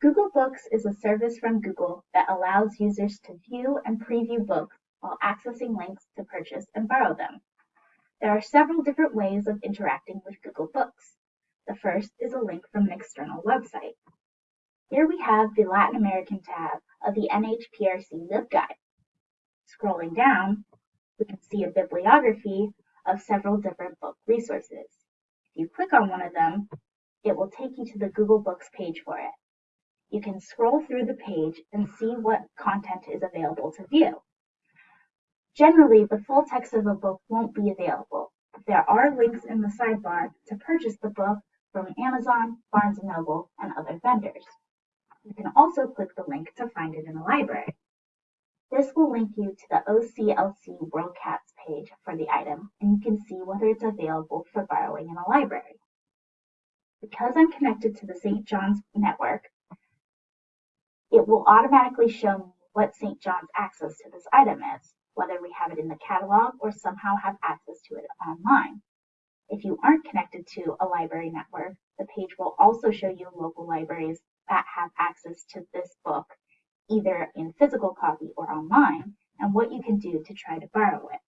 Google Books is a service from Google that allows users to view and preview books while accessing links to purchase and borrow them. There are several different ways of interacting with Google Books. The first is a link from an external website. Here we have the Latin American tab of the NHPRC LibGuide. Scrolling down, we can see a bibliography of several different book resources. If you click on one of them, it will take you to the Google Books page for it. You can scroll through the page and see what content is available to view. Generally, the full text of a book won't be available, but there are links in the sidebar to purchase the book from Amazon, Barnes & Noble, and other vendors. You can also click the link to find it in a library. This will link you to the OCLC WorldCat's page for the item, and you can see whether it's available for borrowing in a library. Because I'm connected to the St. John's network, it will automatically show me what St. John's access to this item is, whether we have it in the catalog or somehow have access to it online. If you aren't connected to a library network, the page will also show you local libraries that have access to this book, either in physical copy or online, and what you can do to try to borrow it.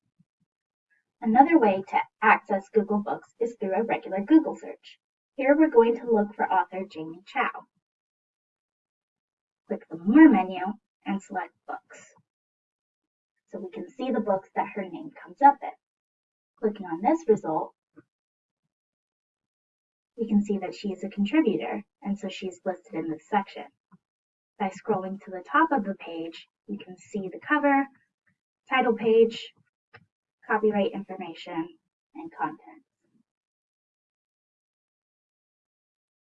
Another way to access Google Books is through a regular Google search. Here we're going to look for author Jamie Chao. Click the More menu and select Books. So we can see the books that her name comes up in. Clicking on this result, we can see that she is a contributor, and so she's listed in this section. By scrolling to the top of the page, you can see the cover, title page, copyright information, and content.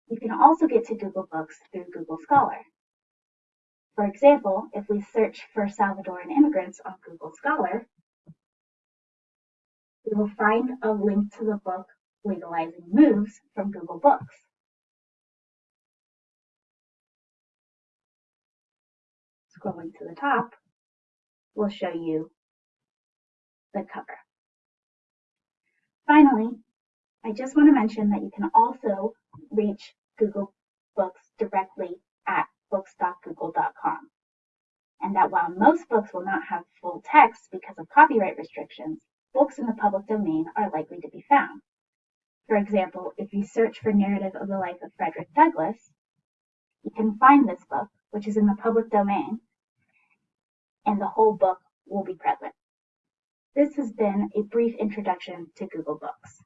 You can also get to Google Books through Google Scholar. For example, if we search for Salvadoran immigrants on Google Scholar, we will find a link to the book Legalizing Moves from Google Books. Scrolling to the top will show you the cover. Finally, I just want to mention that you can also reach Google Books directly at books.google.com. And that while most books will not have full text because of copyright restrictions, books in the public domain are likely to be found. For example, if you search for Narrative of the Life of Frederick Douglass, you can find this book, which is in the public domain, and the whole book will be present. This has been a brief introduction to Google Books.